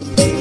Música